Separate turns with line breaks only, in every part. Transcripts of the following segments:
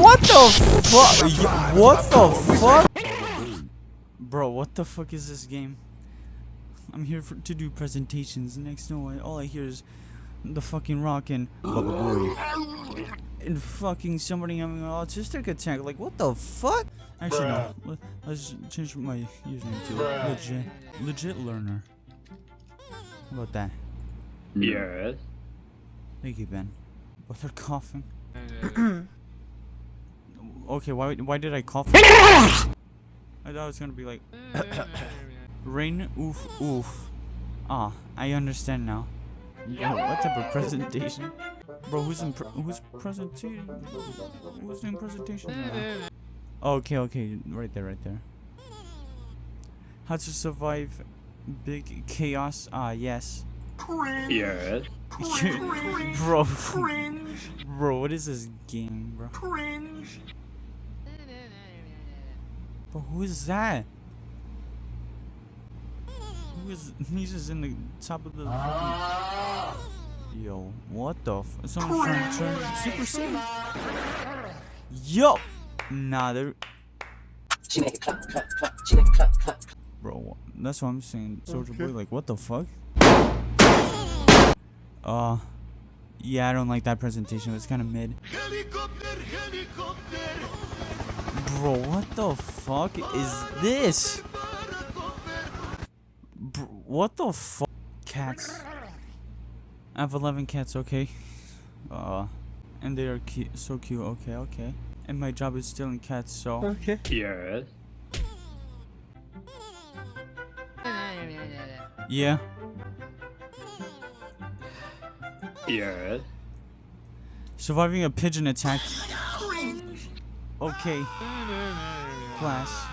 What the fuck? What the fuck? Bro, what the fuck is this game? I'm here for, to do presentations. Next, no, I- all I hear is the fucking rock and and fucking somebody having an autistic attack. Like, what the fuck? Actually, no. Let, let's change my username to legit, legit learner. How about that?
Yes.
Thank you, Ben. But they're coughing. okay, why why did I cough? I thought it was gonna be like rain oof oof. Ah, I understand now. Bro, what type of presentation? Bro, who's in pre who's presentation? Who's doing presentation? now? Okay, okay, right there, right there. How to survive big chaos? Ah, yes.
Yes.
bro, bro, what is this game, bro? Cringe. But who is that? Who is? He's just in the top of the. Fucking... Yo, what the? F Someone trying to turn Super Saiyan. Yo, nah, they're. Bro, that's what I'm saying, Soldier Boy. Like, what the fuck? Uh, yeah, I don't like that presentation. It's kind of mid. Bro, what the fuck is this? Bro, what the fuck? Cats. I have 11 cats, okay? Uh, and they are cu so cute, okay, okay. And my job is stealing cats, so. Okay.
Yes.
Yeah.
Yes.
Surviving a pigeon attack. Okay. Class.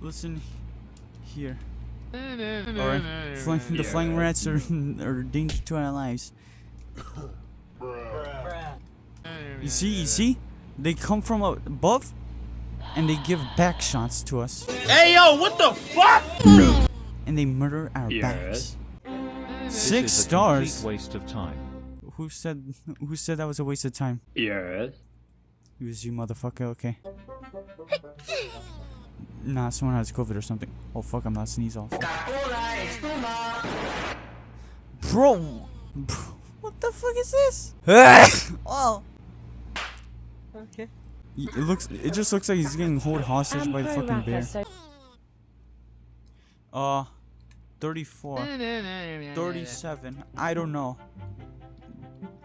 Listen here. Alright. Flying, the flying rats are, are a danger to our lives. You see, you see? They come from above and they give back shots to us.
Hey yo, what the fuck?
And they murder our
Yes.
backs.
This
Six
is a
stars?
complete waste of time.
Who said who said that was a waste of time?
Yes.
It was you, motherfucker. Okay. Nah, someone has COVID or something. Oh fuck, I'm not sneeze off. Bro, bro, what the fuck is this? oh. Okay. It looks. It just looks like he's getting held hostage by the fucking bear. Uh, 34, 37. I don't know.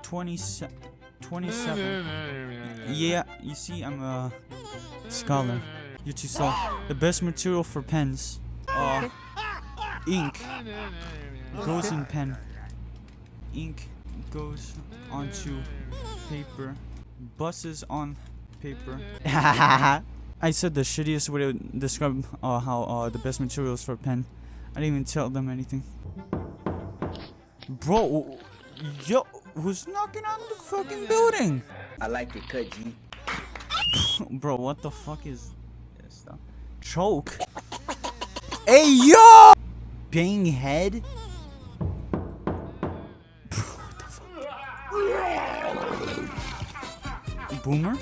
27. 27. Yeah, you see, I'm a scholar. You're too slow. The best material for pens. Uh, ink goes in pen. Ink goes onto paper. Buses on paper. I said the shittiest way to describe uh, how uh, the best materials for pen. I didn't even tell them anything. Bro, yo, who's knocking on the fucking building?
I like it cut G.
Bro, what the fuck is this stuff? Choke. hey yo! Bang head. Bro, what the fuck? Boomer?